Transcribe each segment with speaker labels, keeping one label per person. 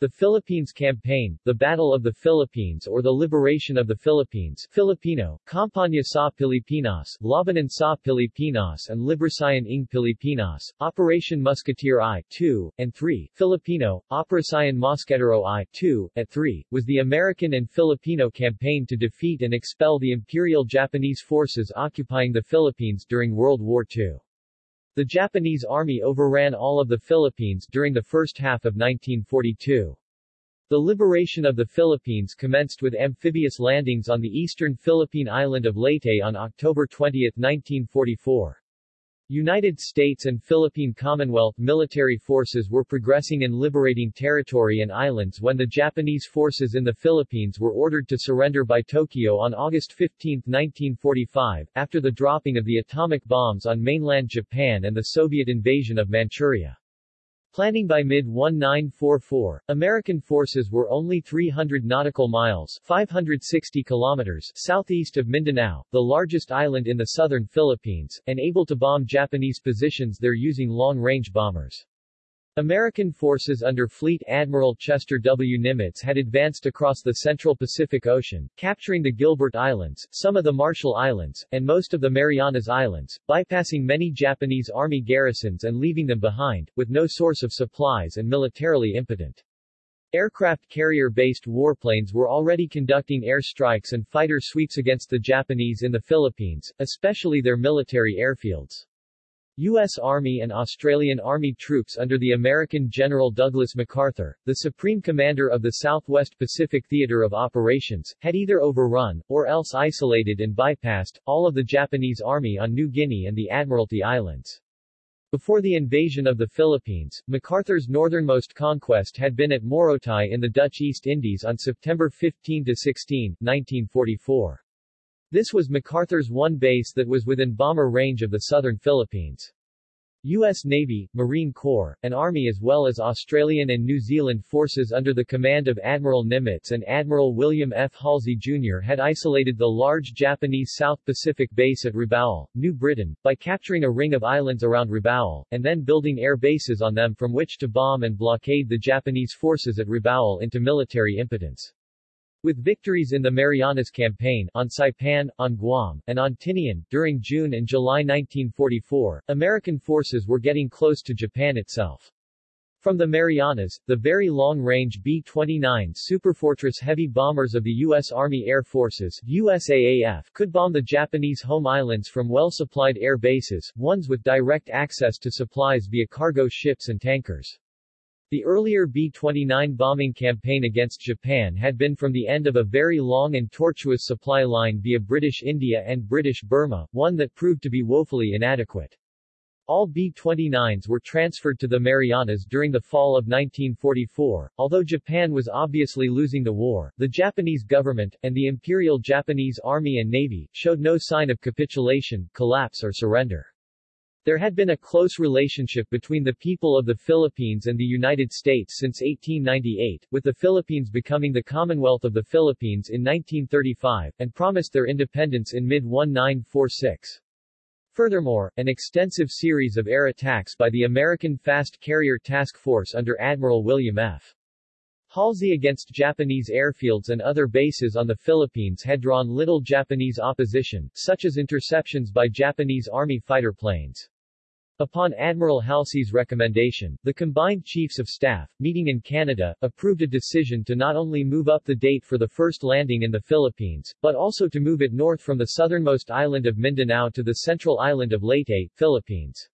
Speaker 1: The Philippines Campaign, the Battle of the Philippines or the Liberation of the Philippines Filipino, Campaña sa Pilipinas, Labanan sa Pilipinas and Librasayan ng Pilipinas, Operation Musketeer I-2, and 3, Filipino, Operasayan Mosquetero I-2, at 3, was the American and Filipino campaign to defeat and expel the Imperial Japanese forces occupying the Philippines during World War II. The Japanese army overran all of the Philippines during the first half of 1942. The liberation of the Philippines commenced with amphibious landings on the eastern Philippine island of Leyte on October 20, 1944. United States and Philippine Commonwealth military forces were progressing in liberating territory and islands when the Japanese forces in the Philippines were ordered to surrender by Tokyo on August 15, 1945, after the dropping of the atomic bombs on mainland Japan and the Soviet invasion of Manchuria. Planning by mid-1944, American forces were only 300 nautical miles 560 kilometers southeast of Mindanao, the largest island in the southern Philippines, and able to bomb Japanese positions there using long-range bombers. American forces under Fleet Admiral Chester W. Nimitz had advanced across the central Pacific Ocean, capturing the Gilbert Islands, some of the Marshall Islands, and most of the Marianas Islands, bypassing many Japanese army garrisons and leaving them behind, with no source of supplies and militarily impotent. Aircraft carrier-based warplanes were already conducting air strikes and fighter sweeps against the Japanese in the Philippines, especially their military airfields. U.S. Army and Australian Army troops under the American General Douglas MacArthur, the Supreme Commander of the Southwest Pacific Theater of Operations, had either overrun, or else isolated and bypassed, all of the Japanese Army on New Guinea and the Admiralty Islands. Before the invasion of the Philippines, MacArthur's northernmost conquest had been at Morotai in the Dutch East Indies on September 15-16, 1944. This was MacArthur's one base that was within bomber range of the southern Philippines. U.S. Navy, Marine Corps, and Army as well as Australian and New Zealand forces under the command of Admiral Nimitz and Admiral William F. Halsey Jr. had isolated the large Japanese South Pacific base at Rabaul, New Britain, by capturing a ring of islands around Rabaul, and then building air bases on them from which to bomb and blockade the Japanese forces at Rabaul into military impotence. With victories in the Marianas Campaign, on Saipan, on Guam, and on Tinian, during June and July 1944, American forces were getting close to Japan itself. From the Marianas, the very long-range B-29 Superfortress heavy bombers of the U.S. Army Air Forces USAAF could bomb the Japanese home islands from well-supplied air bases, ones with direct access to supplies via cargo ships and tankers. The earlier B-29 bombing campaign against Japan had been from the end of a very long and tortuous supply line via British India and British Burma, one that proved to be woefully inadequate. All B-29s were transferred to the Marianas during the fall of 1944. Although Japan was obviously losing the war, the Japanese government, and the Imperial Japanese Army and Navy, showed no sign of capitulation, collapse or surrender. There had been a close relationship between the people of the Philippines and the United States since 1898, with the Philippines becoming the Commonwealth of the Philippines in 1935, and promised their independence in mid-1946. Furthermore, an extensive series of air attacks by the American Fast Carrier Task Force under Admiral William F. Halsey against Japanese airfields and other bases on the Philippines had drawn little Japanese opposition, such as interceptions by Japanese Army fighter planes. Upon Admiral Halsey's recommendation, the combined chiefs of staff, meeting in Canada, approved a decision to not only move up the date for the first landing in the Philippines, but also to move it north from the southernmost island of Mindanao to the central island of Leyte, Philippines.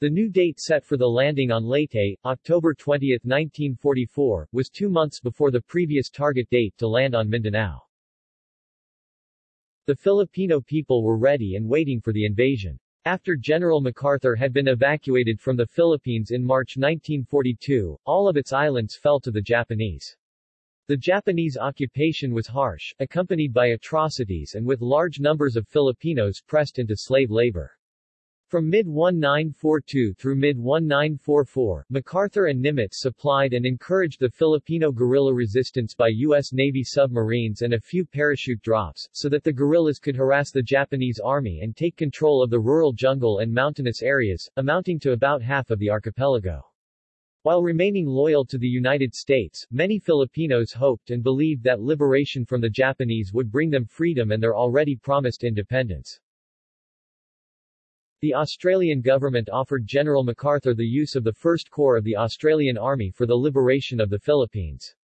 Speaker 1: The new date set for the landing on Leyte, October 20, 1944, was two months before the previous target date to land on Mindanao. The Filipino people were ready and waiting for the invasion. After General MacArthur had been evacuated from the Philippines in March 1942, all of its islands fell to the Japanese. The Japanese occupation was harsh, accompanied by atrocities and with large numbers of Filipinos pressed into slave labor. From mid-1942 through mid-1944, MacArthur and Nimitz supplied and encouraged the Filipino guerrilla resistance by U.S. Navy submarines and a few parachute drops, so that the guerrillas could harass the Japanese army and take control of the rural jungle and mountainous areas, amounting to about half of the archipelago. While remaining loyal to the United States, many Filipinos hoped and believed that liberation from the Japanese would bring them freedom and their already promised independence. The Australian government offered General MacArthur the use of the 1st Corps of the Australian Army for the liberation of the Philippines.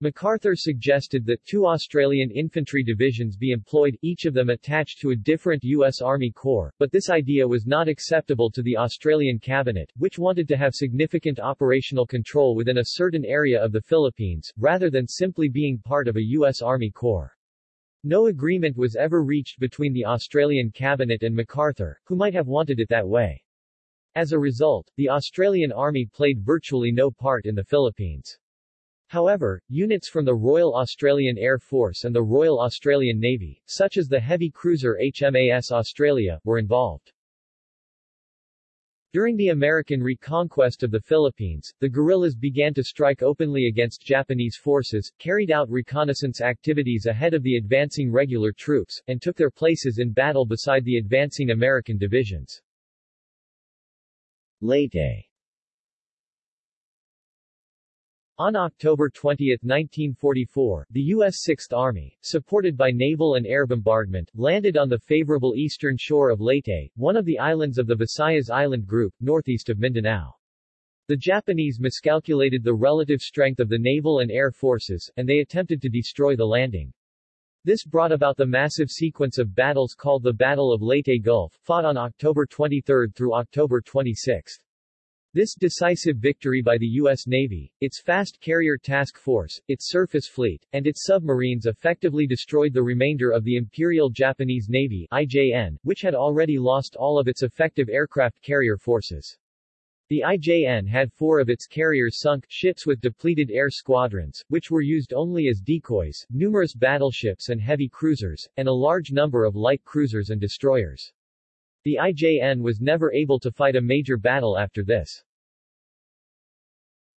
Speaker 1: MacArthur suggested that two Australian infantry divisions be employed, each of them attached to a different U.S. Army Corps, but this idea was not acceptable to the Australian cabinet, which wanted to have significant operational control within a certain area of the Philippines, rather than simply being part of a U.S. Army Corps. No agreement was ever reached between the Australian cabinet and MacArthur, who might have wanted it that way. As a result, the Australian Army played virtually no part in the Philippines. However, units from the Royal Australian Air Force and the Royal Australian Navy, such as the heavy cruiser HMAS Australia, were involved. During the American reconquest of the Philippines, the guerrillas began to strike openly against Japanese forces, carried out reconnaissance activities ahead of the advancing regular troops, and took their places in battle beside the advancing American divisions. Leyte on October 20, 1944, the U.S. Sixth Army, supported by naval and air bombardment, landed on the favorable eastern shore of Leyte, one of the islands of the Visayas Island Group, northeast of Mindanao. The Japanese miscalculated the relative strength of the naval and air forces, and they attempted to destroy the landing. This brought about the massive sequence of battles called the Battle of Leyte Gulf, fought on October 23 through October 26. This decisive victory by the U.S. Navy, its fast carrier task force, its surface fleet, and its submarines effectively destroyed the remainder of the Imperial Japanese Navy IJN, which had already lost all of its effective aircraft carrier forces. The IJN had four of its carriers sunk, ships with depleted air squadrons, which were used only as decoys, numerous battleships and heavy cruisers, and a large number of light cruisers and destroyers. The IJN was never able to fight a major battle after this.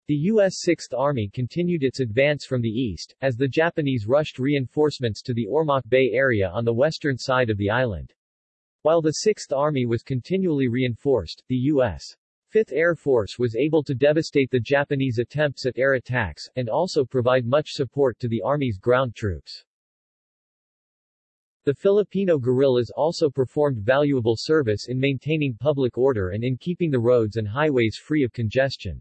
Speaker 1: The U.S. Sixth Army continued its advance from the east, as the Japanese rushed reinforcements to the Ormoc Bay area on the western side of the island. While the Sixth Army was continually reinforced, the U.S. Fifth Air Force was able to devastate the Japanese attempts at air attacks, and also provide much support to the Army's ground troops. The Filipino guerrillas also performed valuable service in maintaining public order and in keeping the roads and highways free of congestion.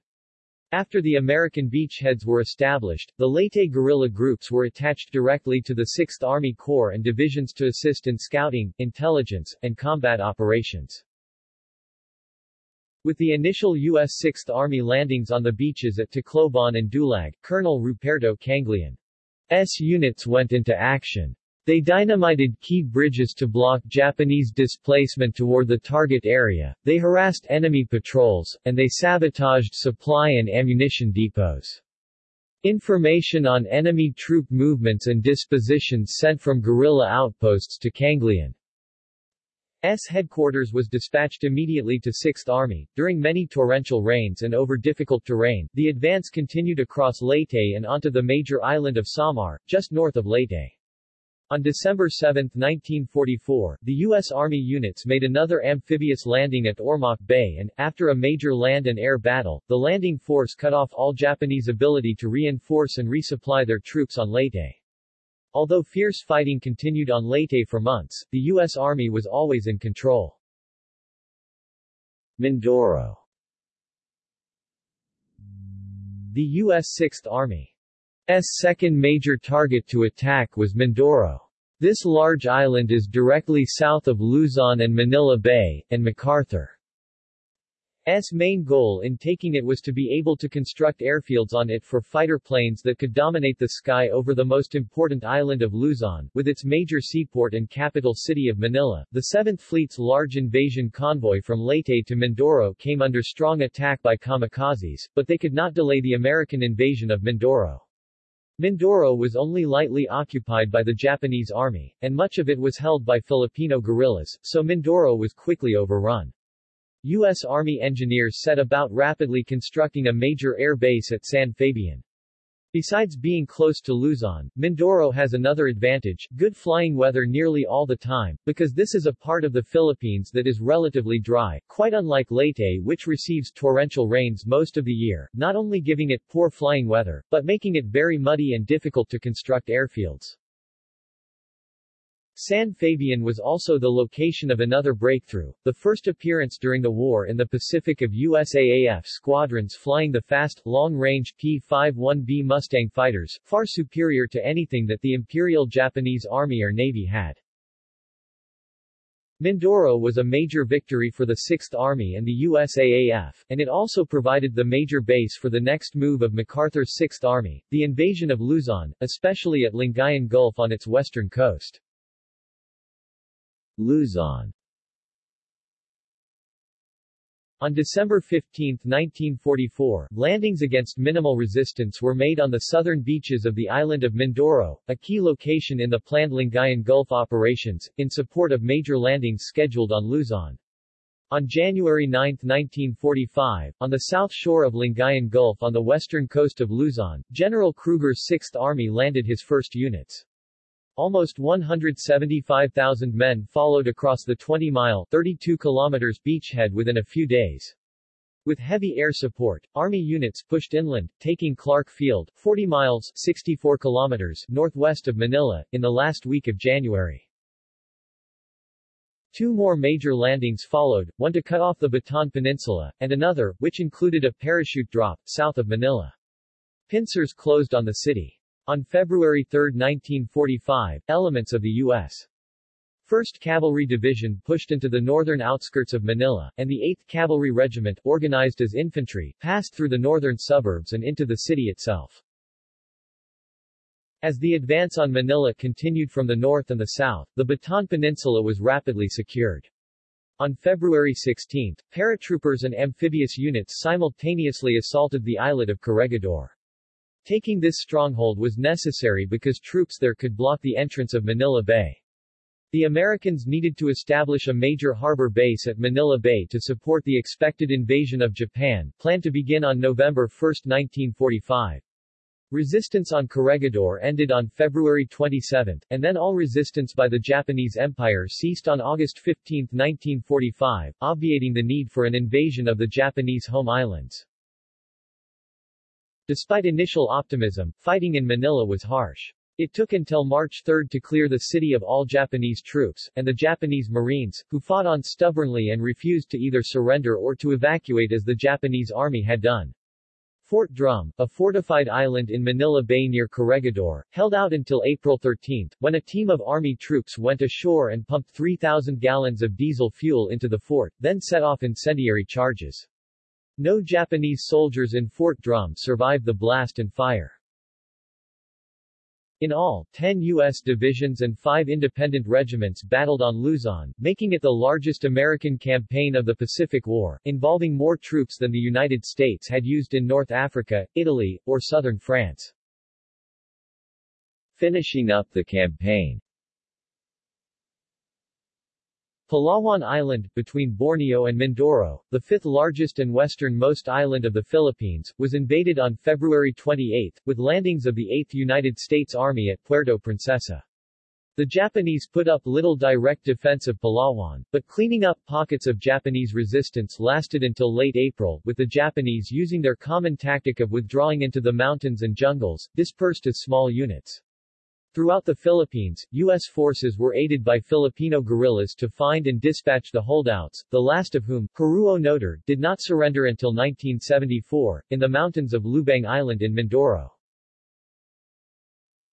Speaker 1: After the American beachheads were established, the Leyte guerrilla groups were attached directly to the 6th Army Corps and divisions to assist in scouting, intelligence, and combat operations. With the initial U.S. 6th Army landings on the beaches at Tacloban and Dulag, Colonel Ruperto Kangleon's units went into action. They dynamited key bridges to block Japanese displacement toward the target area, they harassed enemy patrols, and they sabotaged supply and ammunition depots. Information on enemy troop movements and dispositions sent from guerrilla outposts to Kangleon S headquarters was dispatched immediately to 6th Army. During many torrential rains and over difficult terrain, the advance continued across Leyte and onto the major island of Samar, just north of Leyte. On December 7, 1944, the U.S. Army units made another amphibious landing at Ormoc Bay and, after a major land and air battle, the landing force cut off all Japanese ability to reinforce and resupply their troops on Leyte. Although fierce fighting continued on Leyte for months, the U.S. Army was always in control. Mindoro The U.S. Sixth Army S second major target to attack was Mindoro. This large island is directly south of Luzon and Manila Bay, and MacArthur's main goal in taking it was to be able to construct airfields on it for fighter planes that could dominate the sky over the most important island of Luzon, with its major seaport and capital city of Manila. The 7th Fleet's large invasion convoy from Leyte to Mindoro came under strong attack by kamikazes, but they could not delay the American invasion of Mindoro. Mindoro was only lightly occupied by the Japanese army, and much of it was held by Filipino guerrillas, so Mindoro was quickly overrun. U.S. Army engineers set about rapidly constructing a major air base at San Fabian. Besides being close to Luzon, Mindoro has another advantage, good flying weather nearly all the time, because this is a part of the Philippines that is relatively dry, quite unlike Leyte which receives torrential rains most of the year, not only giving it poor flying weather, but making it very muddy and difficult to construct airfields. San Fabian was also the location of another breakthrough, the first appearance during the war in the Pacific of USAAF squadrons flying the fast, long-range P-51B Mustang fighters, far superior to anything that the Imperial Japanese Army or Navy had. Mindoro was a major victory for the 6th Army and the USAAF, and it also provided the major base for the next move of MacArthur's 6th Army, the invasion of Luzon, especially at Lingayen Gulf on its western coast. Luzon on December 15, 1944, landings against minimal resistance were made on the southern beaches of the island of Mindoro, a key location in the planned Lingayen Gulf operations, in support of major landings scheduled on Luzon. On January 9, 1945, on the south shore of Lingayen Gulf on the western coast of Luzon, General Krueger's 6th Army landed his first units. Almost 175,000 men followed across the 20-mile 32 kilometers beachhead within a few days. With heavy air support, Army units pushed inland, taking Clark Field, 40 miles 64 kilometers northwest of Manila, in the last week of January. Two more major landings followed, one to cut off the Bataan Peninsula, and another, which included a parachute drop, south of Manila. Pincers closed on the city. On February 3, 1945, elements of the U.S. 1st Cavalry Division pushed into the northern outskirts of Manila, and the 8th Cavalry Regiment, organized as infantry, passed through the northern suburbs and into the city itself. As the advance on Manila continued from the north and the south, the Bataan Peninsula was rapidly secured. On February 16, paratroopers and amphibious units simultaneously assaulted the islet of Corregidor. Taking this stronghold was necessary because troops there could block the entrance of Manila Bay. The Americans needed to establish a major harbor base at Manila Bay to support the expected invasion of Japan, planned to begin on November 1, 1945. Resistance on Corregidor ended on February 27, and then all resistance by the Japanese Empire ceased on August 15, 1945, obviating the need for an invasion of the Japanese home islands. Despite initial optimism, fighting in Manila was harsh. It took until March 3 to clear the city of all Japanese troops, and the Japanese Marines, who fought on stubbornly and refused to either surrender or to evacuate as the Japanese army had done. Fort Drum, a fortified island in Manila Bay near Corregidor, held out until April 13, when a team of army troops went ashore and pumped 3,000 gallons of diesel fuel into the fort, then set off incendiary charges. No Japanese soldiers in Fort Drum survived the blast and fire. In all, 10 U.S. divisions and 5 independent regiments battled on Luzon, making it the largest American campaign of the Pacific War, involving more troops than the United States had used in North Africa, Italy, or southern France. Finishing up the campaign Palawan Island, between Borneo and Mindoro, the fifth largest and westernmost island of the Philippines, was invaded on February 28, with landings of the 8th United States Army at Puerto Princesa. The Japanese put up little direct defense of Palawan, but cleaning up pockets of Japanese resistance lasted until late April, with the Japanese using their common tactic of withdrawing into the mountains and jungles, dispersed as small units. Throughout the Philippines, U.S. forces were aided by Filipino guerrillas to find and dispatch the holdouts, the last of whom, Hiroo Onoda, did not surrender until 1974, in the mountains of Lubang Island in Mindoro.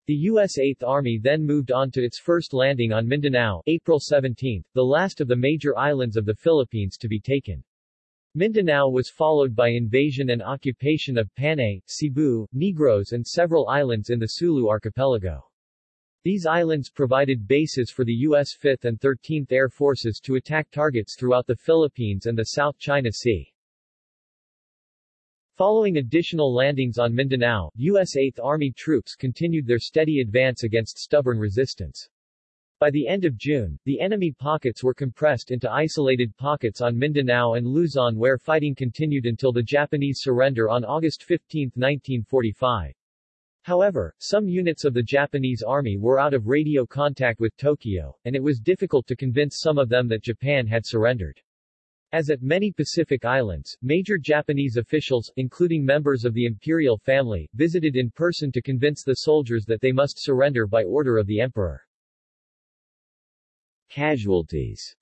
Speaker 1: The U.S. 8th Army then moved on to its first landing on Mindanao, April 17, the last of the major islands of the Philippines to be taken. Mindanao was followed by invasion and occupation of Panay, Cebu, Negros and several islands in the Sulu archipelago. These islands provided bases for the U.S. 5th and 13th Air Forces to attack targets throughout the Philippines and the South China Sea. Following additional landings on Mindanao, U.S. 8th Army troops continued their steady advance against stubborn resistance. By the end of June, the enemy pockets were compressed into isolated pockets on Mindanao and Luzon where fighting continued until the Japanese surrender on August 15, 1945. However, some units of the Japanese army were out of radio contact with Tokyo, and it was difficult to convince some of them that Japan had surrendered. As at many Pacific islands, major Japanese officials, including members of the imperial family, visited in person to convince the soldiers that they must surrender by order of the emperor. Casualties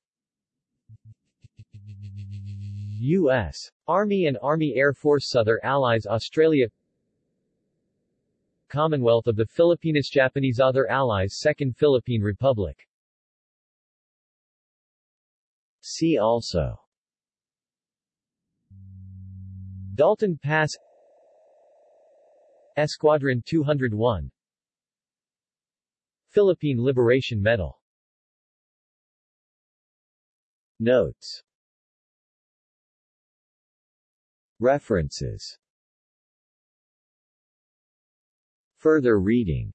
Speaker 1: U.S. Army and Army Air Force Southern Allies Australia Commonwealth of the Filipinas Japanese Other Allies Second Philippine Republic. See also. Dalton Pass. Escuadron 201 Philippine Liberation Medal. Notes. References Further reading